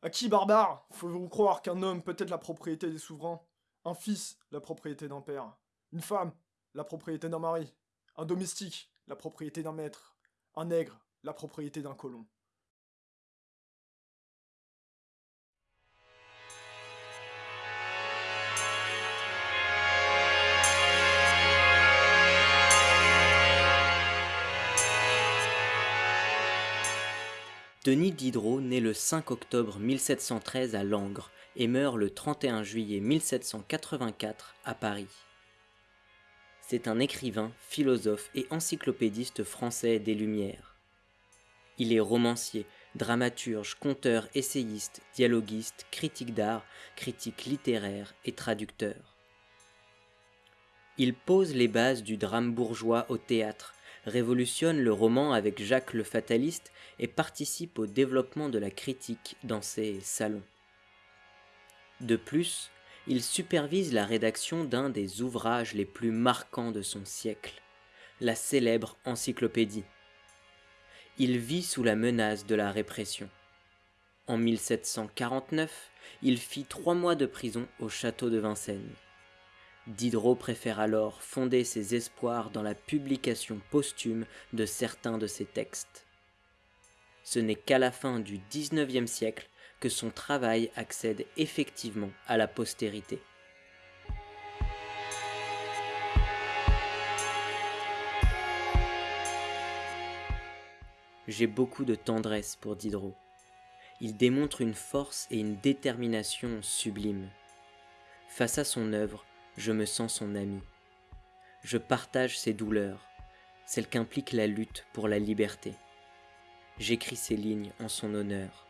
À qui, barbare Faut-vous croire qu'un homme peut être la propriété des souverains? Un fils, la propriété d'un père. Une femme, la propriété d'un mari. Un domestique, la propriété d'un maître. Un nègre, la propriété d'un colon. Denis Diderot naît le 5 octobre 1713 à Langres et meurt le 31 juillet 1784 à Paris. C'est un écrivain, philosophe et encyclopédiste français des Lumières. Il est romancier, dramaturge, conteur, essayiste, dialoguiste, critique d'art, critique littéraire et traducteur. Il pose les bases du drame bourgeois au théâtre, révolutionne le roman avec Jacques le Fataliste et participe au développement de la critique dans ses salons. De plus, il supervise la rédaction d'un des ouvrages les plus marquants de son siècle, la célèbre encyclopédie. Il vit sous la menace de la répression. En 1749, il fit trois mois de prison au château de Vincennes. Diderot préfère alors fonder ses espoirs dans la publication posthume de certains de ses textes. Ce n'est qu'à la fin du XIXe siècle que son travail accède effectivement à la postérité. J'ai beaucoup de tendresse pour Diderot. Il démontre une force et une détermination sublimes. Face à son œuvre, je me sens son ami. Je partage ses douleurs, celles qu'implique la lutte pour la liberté. J'écris ces lignes en son honneur.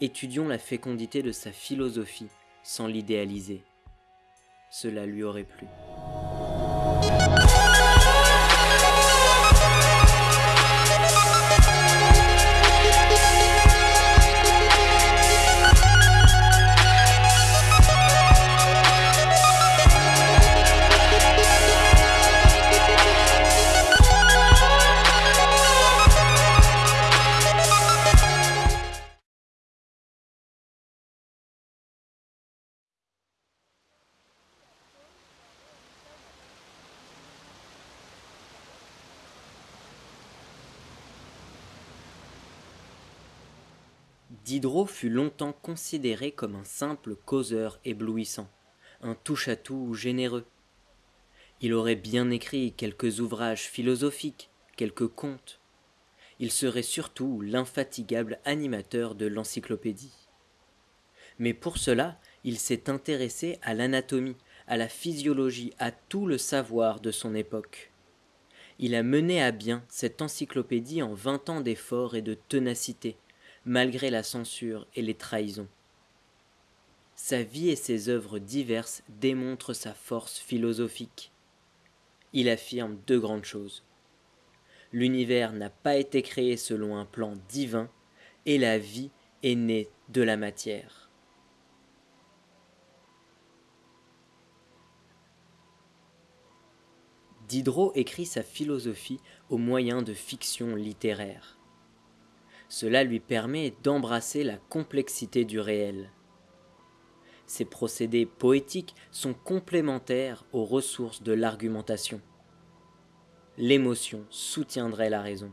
Étudions la fécondité de sa philosophie sans l'idéaliser. Cela lui aurait plu. Diderot fut longtemps considéré comme un simple causeur éblouissant, un touche-à-tout généreux. Il aurait bien écrit quelques ouvrages philosophiques, quelques contes. Il serait surtout l'infatigable animateur de l'encyclopédie. Mais pour cela, il s'est intéressé à l'anatomie, à la physiologie, à tout le savoir de son époque. Il a mené à bien cette encyclopédie en vingt ans d'efforts et de ténacité, malgré la censure et les trahisons. Sa vie et ses œuvres diverses démontrent sa force philosophique. Il affirme deux grandes choses. L'univers n'a pas été créé selon un plan divin et la vie est née de la matière. Diderot écrit sa philosophie au moyen de fiction littéraire. Cela lui permet d'embrasser la complexité du réel. Ces procédés poétiques sont complémentaires aux ressources de l'argumentation. L'émotion soutiendrait la raison.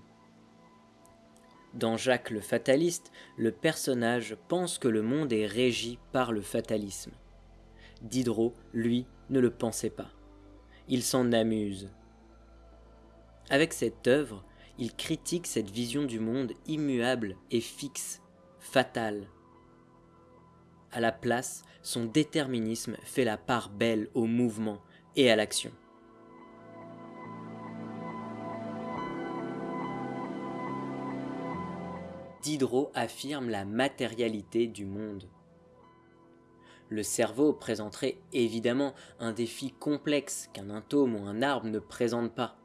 Dans Jacques le fataliste, le personnage pense que le monde est régi par le fatalisme. Diderot, lui, ne le pensait pas. Il s'en amuse. Avec cette œuvre, il critique cette vision du monde immuable et fixe, fatale. À la place, son déterminisme fait la part belle au mouvement et à l'action. Diderot affirme la matérialité du monde. Le cerveau présenterait évidemment un défi complexe qu'un atome ou un arbre ne présente pas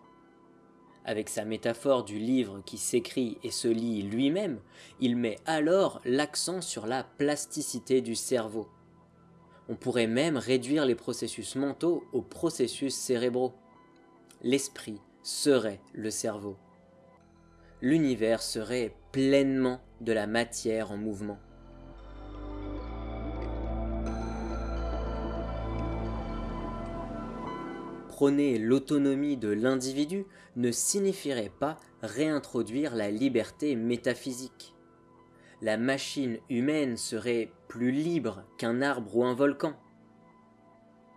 avec sa métaphore du livre qui s'écrit et se lit lui-même, il met alors l'accent sur la plasticité du cerveau. On pourrait même réduire les processus mentaux aux processus cérébraux. L'esprit serait le cerveau. L'univers serait pleinement de la matière en mouvement. Prôner l'autonomie de l'individu ne signifierait pas réintroduire la liberté métaphysique. La machine humaine serait plus libre qu'un arbre ou un volcan.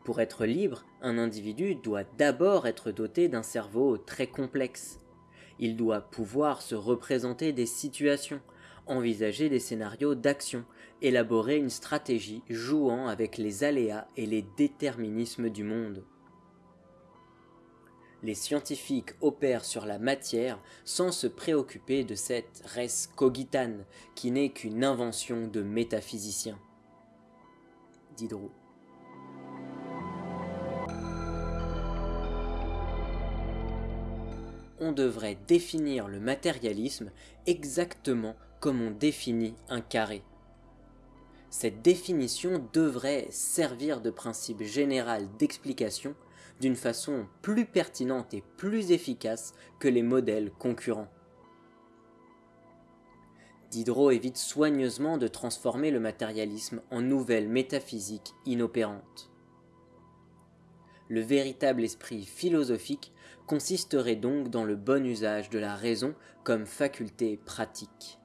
Pour être libre, un individu doit d'abord être doté d'un cerveau très complexe. Il doit pouvoir se représenter des situations, envisager des scénarios d'action, élaborer une stratégie jouant avec les aléas et les déterminismes du monde. Les scientifiques opèrent sur la matière sans se préoccuper de cette res cogitane qui n'est qu'une invention de métaphysiciens. Diderot. On devrait définir le matérialisme exactement comme on définit un carré. Cette définition devrait servir de principe général d'explication d'une façon plus pertinente et plus efficace que les modèles concurrents. Diderot évite soigneusement de transformer le matérialisme en nouvelle métaphysique inopérante. Le véritable esprit philosophique consisterait donc dans le bon usage de la raison comme faculté pratique.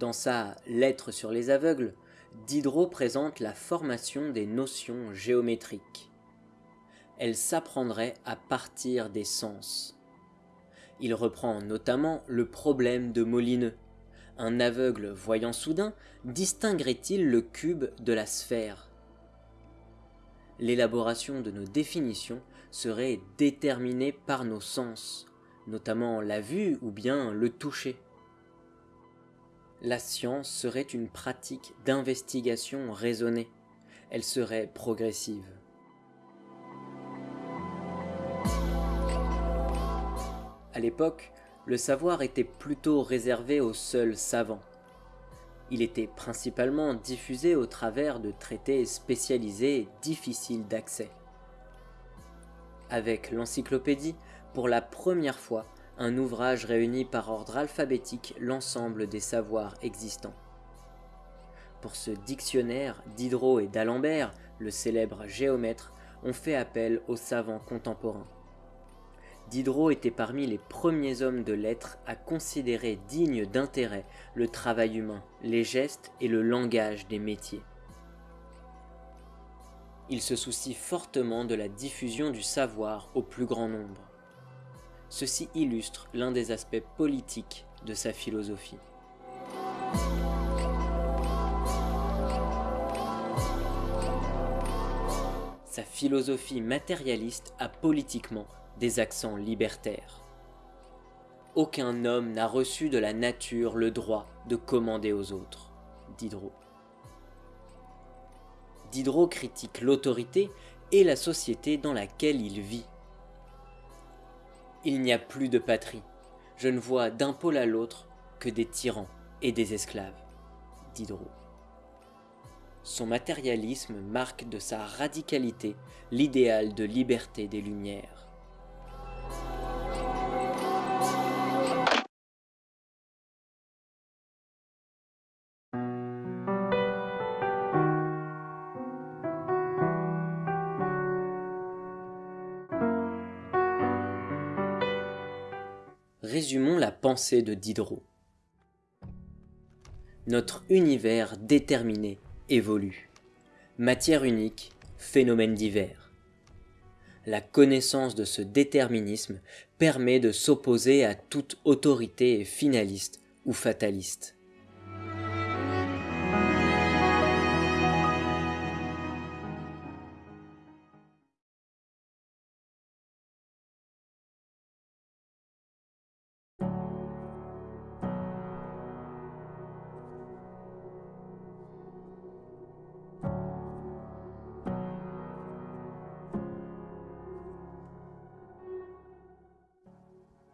Dans sa Lettre sur les aveugles, Diderot présente la formation des notions géométriques. Elle s'apprendrait à partir des sens. Il reprend notamment le problème de Molineux. Un aveugle voyant soudain distinguerait-il le cube de la sphère? L'élaboration de nos définitions serait déterminée par nos sens, notamment la vue ou bien le toucher la science serait une pratique d'investigation raisonnée. Elle serait progressive. À l'époque, le savoir était plutôt réservé aux seuls savants. Il était principalement diffusé au travers de traités spécialisés difficiles d'accès. Avec l'encyclopédie, pour la première fois, un ouvrage réunit par ordre alphabétique l'ensemble des savoirs existants. Pour ce dictionnaire, Diderot et d'Alembert, le célèbre géomètre, ont fait appel aux savants contemporains. Diderot était parmi les premiers hommes de lettres à considérer digne d'intérêt le travail humain, les gestes et le langage des métiers. Il se soucie fortement de la diffusion du savoir au plus grand nombre. Ceci illustre l'un des aspects politiques de sa philosophie. Sa philosophie matérialiste a politiquement des accents libertaires. Aucun homme n'a reçu de la nature le droit de commander aux autres. Diderot. Diderot critique l'autorité et la société dans laquelle il vit. Il n'y a plus de patrie. Je ne vois d'un pôle à l'autre que des tyrans et des esclaves. Diderot. Son matérialisme marque de sa radicalité l'idéal de liberté des Lumières. Résumons la pensée de Diderot. Notre univers déterminé évolue. Matière unique, phénomène divers. La connaissance de ce déterminisme permet de s'opposer à toute autorité finaliste ou fataliste.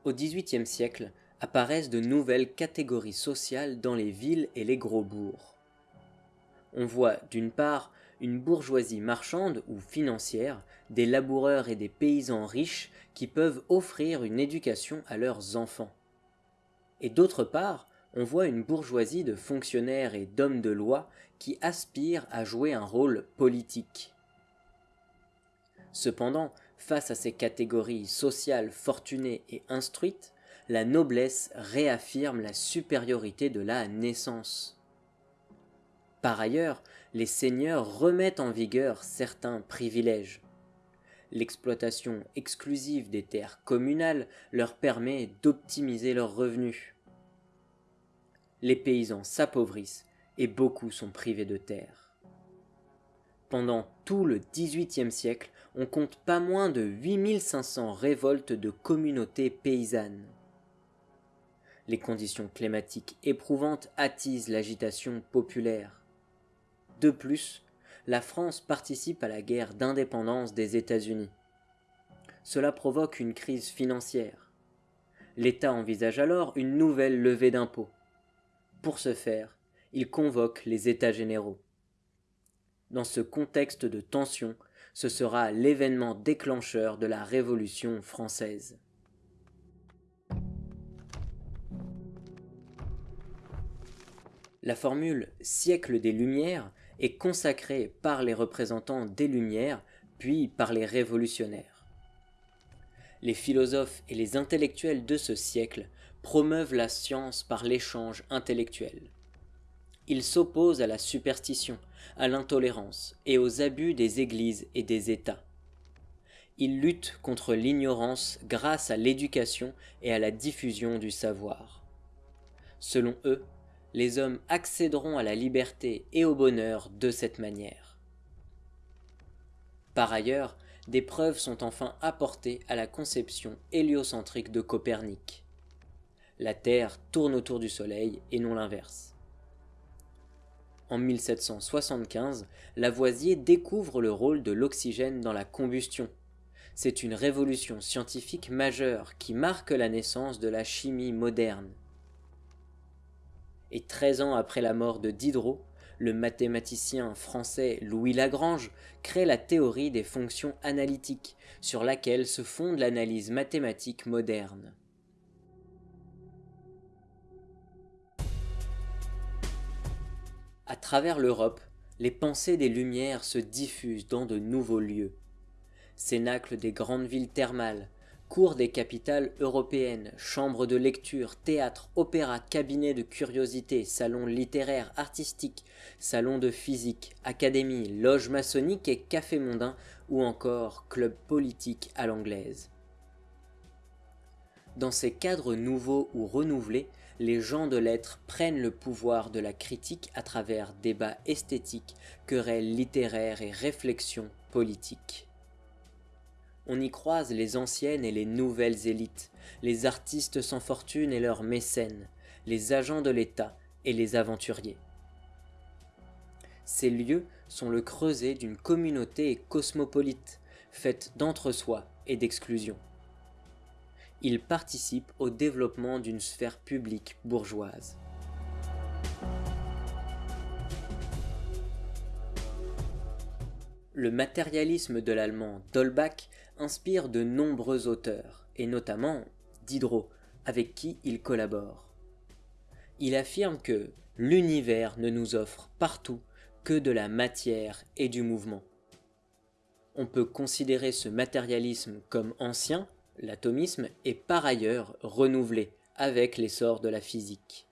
Au XVIIIe siècle apparaissent de nouvelles catégories sociales dans les villes et les gros bourgs. On voit d'une part une bourgeoisie marchande ou financière, des laboureurs et des paysans riches qui peuvent offrir une éducation à leurs enfants. Et d'autre part, on voit une bourgeoisie de fonctionnaires et d'hommes de loi qui aspirent à jouer un rôle politique. Cependant, face à ces catégories sociales fortunées et instruites, la noblesse réaffirme la supériorité de la naissance. Par ailleurs, les seigneurs remettent en vigueur certains privilèges. L'exploitation exclusive des terres communales leur permet d'optimiser leurs revenus. Les paysans s'appauvrissent et beaucoup sont privés de terres. Pendant tout le XVIIIe siècle, on compte pas moins de 8500 révoltes de communautés paysannes. Les conditions climatiques éprouvantes attisent l'agitation populaire. De plus, la France participe à la guerre d'indépendance des États-Unis. Cela provoque une crise financière. L'État envisage alors une nouvelle levée d'impôts. Pour ce faire, il convoque les États généraux. Dans ce contexte de tension, ce sera l'événement déclencheur de la Révolution française. La formule siècle des Lumières est consacrée par les représentants des Lumières, puis par les révolutionnaires. Les philosophes et les intellectuels de ce siècle promeuvent la science par l'échange intellectuel. Ils s'opposent à la superstition, à l'intolérance et aux abus des églises et des États. Ils luttent contre l'ignorance grâce à l'éducation et à la diffusion du savoir. Selon eux, les hommes accéderont à la liberté et au bonheur de cette manière. Par ailleurs, des preuves sont enfin apportées à la conception héliocentrique de Copernic. La Terre tourne autour du Soleil et non l'inverse. En 1775, Lavoisier découvre le rôle de l'oxygène dans la combustion. C'est une révolution scientifique majeure qui marque la naissance de la chimie moderne et treize ans après la mort de Diderot, le mathématicien français Louis Lagrange crée la théorie des fonctions analytiques, sur laquelle se fonde l'analyse mathématique moderne. Travers l'Europe, les pensées des Lumières se diffusent dans de nouveaux lieux. Cénacles des grandes villes thermales, Cours des capitales européennes, chambres de lecture, théâtre, opéra, cabinet de curiosité, salons littéraires, artistiques, salons de physique, académie, loges maçonniques et cafés mondains ou encore clubs politiques à l'anglaise. Dans ces cadres nouveaux ou renouvelés, les gens de lettres prennent le pouvoir de la critique à travers débats esthétiques, querelles littéraires et réflexions politiques on y croise les anciennes et les nouvelles élites, les artistes sans fortune et leurs mécènes, les agents de l'État et les aventuriers. Ces lieux sont le creuset d'une communauté cosmopolite, faite d'entre-soi et d'exclusion. Ils participent au développement d'une sphère publique bourgeoise. Le matérialisme de l'allemand Dolbach inspire de nombreux auteurs, et notamment Diderot, avec qui il collabore. Il affirme que l'univers ne nous offre partout que de la matière et du mouvement. On peut considérer ce matérialisme comme ancien, l'atomisme, et par ailleurs renouvelé avec l'essor de la physique.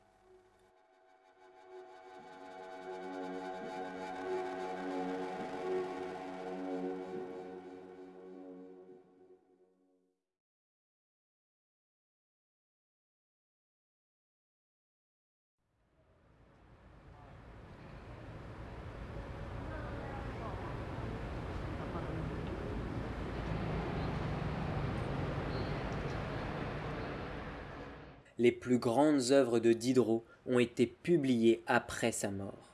Les plus grandes œuvres de Diderot ont été publiées après sa mort.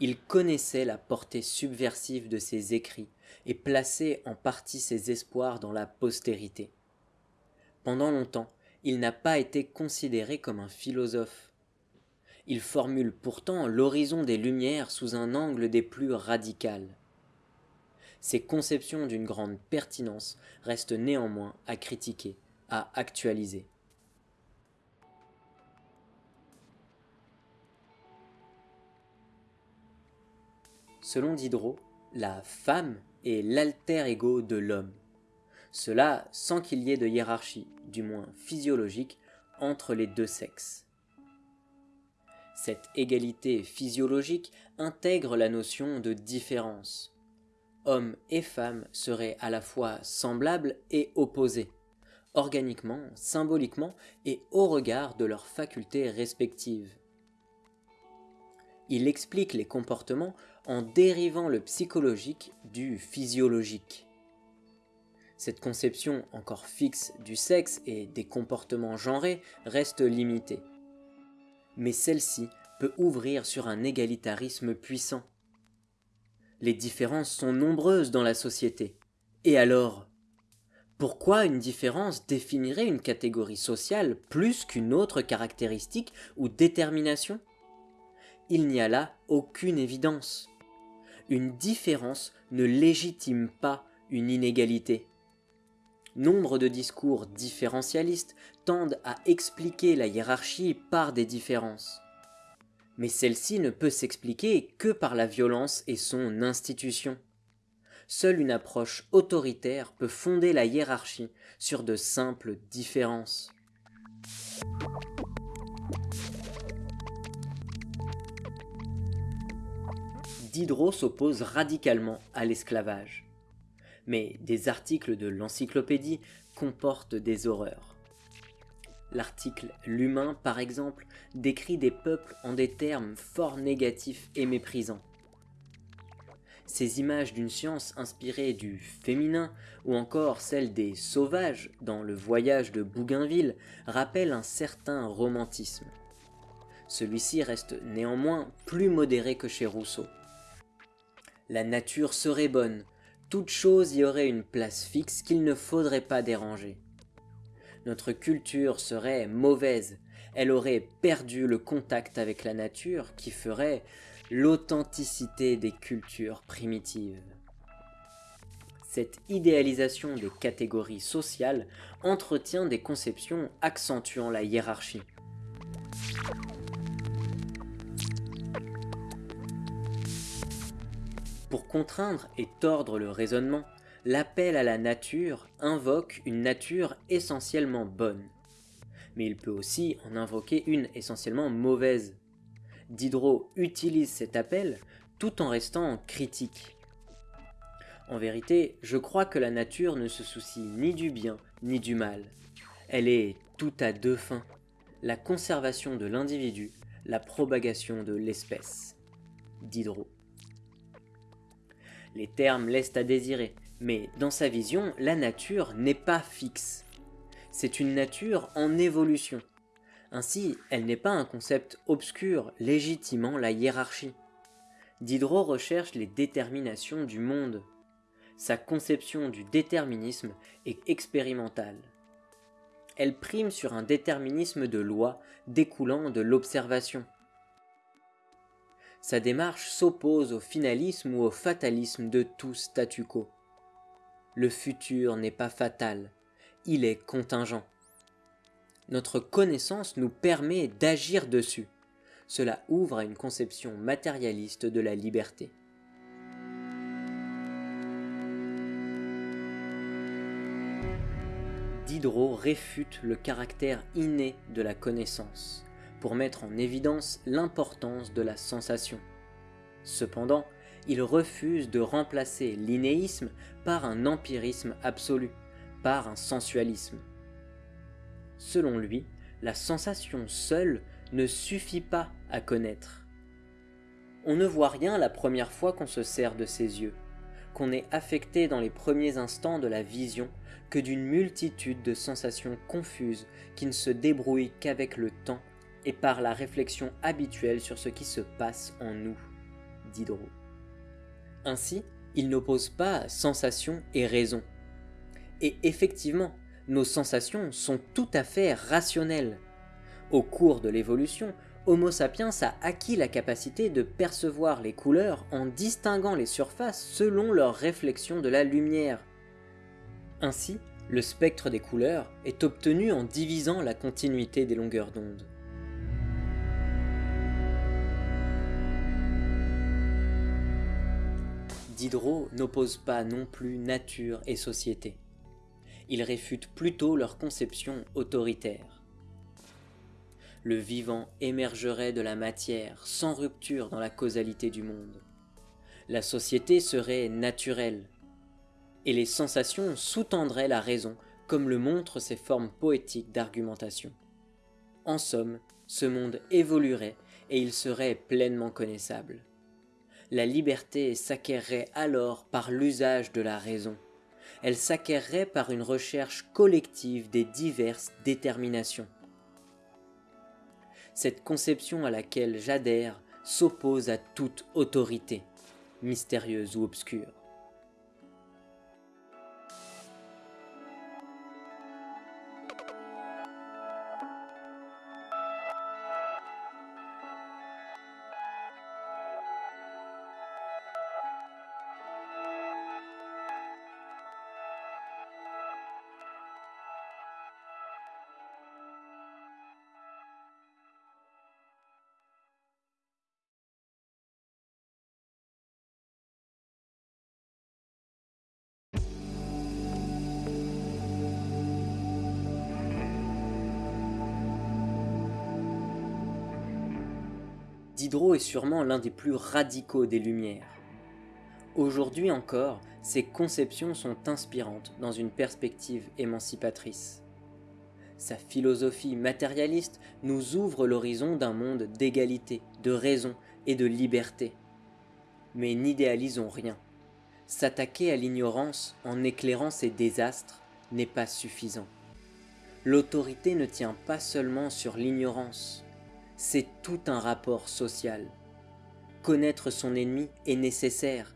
Il connaissait la portée subversive de ses écrits et plaçait en partie ses espoirs dans la postérité. Pendant longtemps, il n'a pas été considéré comme un philosophe. Il formule pourtant l'horizon des Lumières sous un angle des plus radicales. Ses conceptions d'une grande pertinence restent néanmoins à critiquer, à actualiser. Selon Diderot, la femme est l'alter ego de l'homme. Cela sans qu'il y ait de hiérarchie, du moins physiologique, entre les deux sexes. Cette égalité physiologique intègre la notion de différence. Hommes et femmes seraient à la fois semblables et opposés, organiquement, symboliquement et au regard de leurs facultés respectives. Il explique les comportements en dérivant le psychologique du physiologique. Cette conception encore fixe du sexe et des comportements genrés reste limitée. Mais celle-ci peut ouvrir sur un égalitarisme puissant. Les différences sont nombreuses dans la société. Et alors Pourquoi une différence définirait une catégorie sociale plus qu'une autre caractéristique ou détermination? Il n'y a là aucune évidence. Une différence ne légitime pas une inégalité. Nombre de discours différentialistes tendent à expliquer la hiérarchie par des différences. Mais celle-ci ne peut s'expliquer que par la violence et son institution. Seule une approche autoritaire peut fonder la hiérarchie sur de simples différences. Diderot s'oppose radicalement à l'esclavage mais des articles de l'encyclopédie comportent des horreurs. L'article L'humain, par exemple, décrit des peuples en des termes fort négatifs et méprisants. Ces images d'une science inspirée du féminin ou encore celle des sauvages dans le voyage de Bougainville rappellent un certain romantisme. Celui-ci reste néanmoins plus modéré que chez Rousseau. La nature serait bonne, toute chose y aurait une place fixe qu'il ne faudrait pas déranger. Notre culture serait mauvaise, elle aurait perdu le contact avec la nature qui ferait l'authenticité des cultures primitives. Cette idéalisation des catégories sociales entretient des conceptions accentuant la hiérarchie. Pour contraindre et tordre le raisonnement, l'appel à la nature invoque une nature essentiellement bonne. Mais il peut aussi en invoquer une essentiellement mauvaise. Diderot utilise cet appel tout en restant critique. En vérité, je crois que la nature ne se soucie ni du bien ni du mal. Elle est tout à deux fins, la conservation de l'individu, la propagation de l'espèce. Diderot. Les termes laissent à désirer, mais dans sa vision, la nature n'est pas fixe. C'est une nature en évolution. Ainsi, elle n'est pas un concept obscur légitimant la hiérarchie. Diderot recherche les déterminations du monde. Sa conception du déterminisme est expérimentale. Elle prime sur un déterminisme de loi découlant de l'observation. Sa démarche s'oppose au finalisme ou au fatalisme de tout statu quo. Le futur n'est pas fatal, il est contingent. Notre connaissance nous permet d'agir dessus. Cela ouvre à une conception matérialiste de la liberté. Diderot réfute le caractère inné de la connaissance pour mettre en évidence l'importance de la sensation. Cependant, il refuse de remplacer l'inéisme par un empirisme absolu, par un sensualisme. Selon lui, la sensation seule ne suffit pas à connaître. On ne voit rien la première fois qu'on se sert de ses yeux, qu'on est affecté dans les premiers instants de la vision que d'une multitude de sensations confuses qui ne se débrouillent qu'avec le temps et par la réflexion habituelle sur ce qui se passe en nous. Diderot. Ainsi, il n'oppose pas sensation et raison. Et effectivement, nos sensations sont tout à fait rationnelles. Au cours de l'évolution, Homo sapiens a acquis la capacité de percevoir les couleurs en distinguant les surfaces selon leur réflexion de la lumière. Ainsi, le spectre des couleurs est obtenu en divisant la continuité des longueurs d'onde. Diderot n'oppose pas non plus nature et société. Il réfute plutôt leur conception autoritaire. Le vivant émergerait de la matière sans rupture dans la causalité du monde. La société serait naturelle, et les sensations sous-tendraient la raison comme le montrent ces formes poétiques d'argumentation. En somme, ce monde évoluerait et il serait pleinement connaissable. La liberté s'acquerrait alors par l'usage de la raison. Elle s'acquerrait par une recherche collective des diverses déterminations. Cette conception à laquelle j'adhère s'oppose à toute autorité, mystérieuse ou obscure. Diderot est sûrement l'un des plus radicaux des Lumières. Aujourd'hui encore, ses conceptions sont inspirantes dans une perspective émancipatrice. Sa philosophie matérialiste nous ouvre l'horizon d'un monde d'égalité, de raison et de liberté. Mais n'idéalisons rien. S'attaquer à l'ignorance en éclairant ses désastres n'est pas suffisant. L'autorité ne tient pas seulement sur l'ignorance, c'est tout un rapport social. Connaître son ennemi est nécessaire,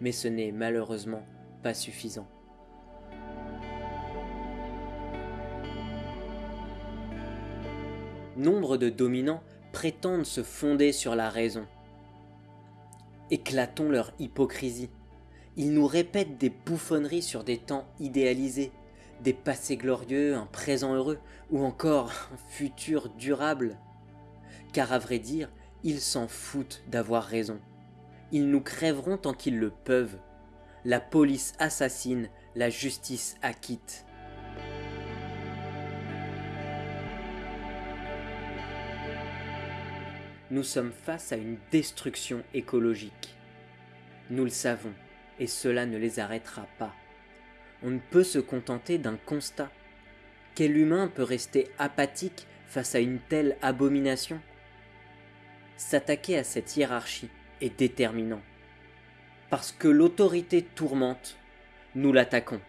mais ce n'est malheureusement pas suffisant. Nombre de dominants prétendent se fonder sur la raison. Éclatons leur hypocrisie. Ils nous répètent des bouffonneries sur des temps idéalisés, des passés glorieux, un présent heureux, ou encore un futur durable car à vrai dire, ils s'en foutent d'avoir raison. Ils nous crèveront tant qu'ils le peuvent. La police assassine, la justice acquitte. Nous sommes face à une destruction écologique. Nous le savons, et cela ne les arrêtera pas. On ne peut se contenter d'un constat. Quel humain peut rester apathique face à une telle abomination? S'attaquer à cette hiérarchie est déterminant. Parce que l'autorité tourmente, nous l'attaquons.